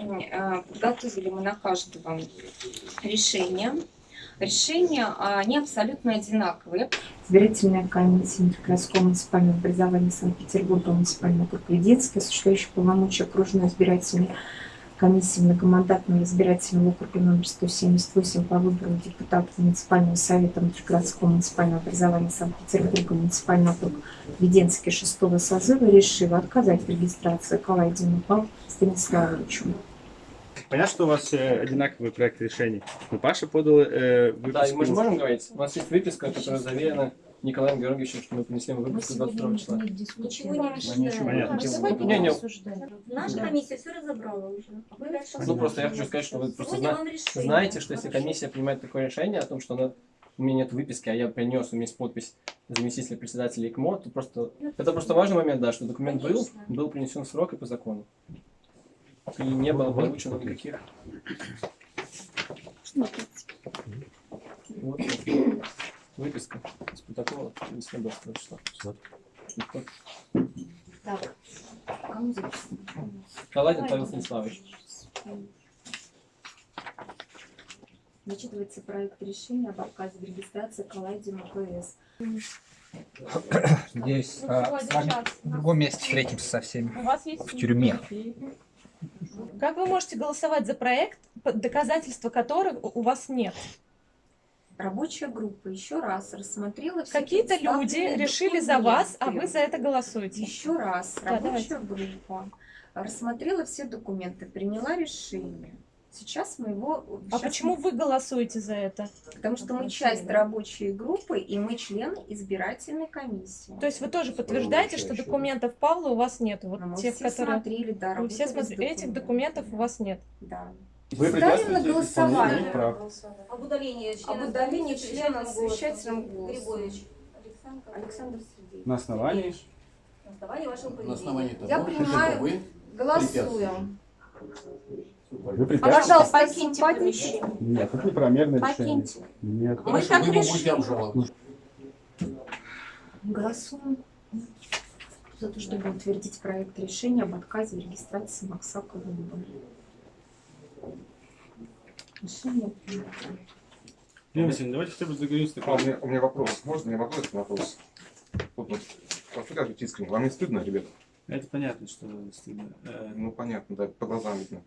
э, подготовили мы на каждого решение. Решения, а, они абсолютно одинаковые. Избирательная комиссия Интергородского муниципального образования Санкт-Петербурга, муниципального округа Веденский, осуществляющий полномочия окружной избирательной комиссии многомандатного избирательного округа номер 178 по выбору депутатов муниципального совета Интергородского муниципального образования Санкт-Петербурга, муниципального округа Веденский шестого созыва решила отказать в регистрации Калайдину Павлу Станиславовичу. Понятно, что у вас э, одинаковый проект решений. Но Паша подал э, Да, и мы же выписку. можем говорить, у нас есть выписка, которая заверена Николаем Георгиевичем, что мы принесли ему выписку 22 числа. Ничего не решаем. Не, не, Наша комиссия все разобрала уже. Дальше ну просто я хочу сказать, что вы просто зна- знаете, что если комиссия принимает такое решение о том, что она, у меня нет выписки, а я принес, у меня есть подпись заместителя председателя ИКМО, то просто это просто важный момент, да, что документ был, был принесен в срок и по закону. И не было получено никаких. Вот, выписка из протокола из 22 числа. Так, кому записано? Каладин Павел Станиславович. Зачитывается проект решения об отказе в регистрации Калайдину ПС. Здесь а, с вами в другом месте встретимся со всеми. У вас есть В тюрьме. Как вы можете голосовать за проект, доказательства которых у вас нет? Рабочая группа еще раз рассмотрела все Какие-то люди решили за вас, а вы за это голосуете. Еще раз, Да, рабочая группа рассмотрела все документы, приняла решение. Сейчас мы его... А сейчас почему мы- вы голосуете за это? Потому что мы часть рабочей группы, и мы члены избирательной комиссии. То есть вы тоже подтверждаете, что документов Павла у вас нет? Вот Ну, мы тех, все которые... смотрели, да, Вы все смотрели, этих документов у вас нет. Да. Вы Ставим на голосование. прав. Об удалении члена Об удалении члена совещательным голосом. Григорьевич Александр. Александр Сергеевич. На основании На основании вашего На поведения. основании того, Я принимаю- Голосуем. Вы препятствуете. Пожалуйста, покиньте помещение. Нет, это неправомерное решение. Покиньте. Нет. Мы Хорошо, так решили. Голосуем за то, чтобы утвердить проект решения об отказе в регистрации Максака выборы. Решение принято. Васильевна, давайте хотя бы договоримся. А, у, меня, у меня вопрос. Можно мне вопрос? Вопрос. Вот, вот, рассказывайте искренне. Вам не стыдно, ребята? Это понятно, что. Э, Ну, понятно, да, по глазам видно.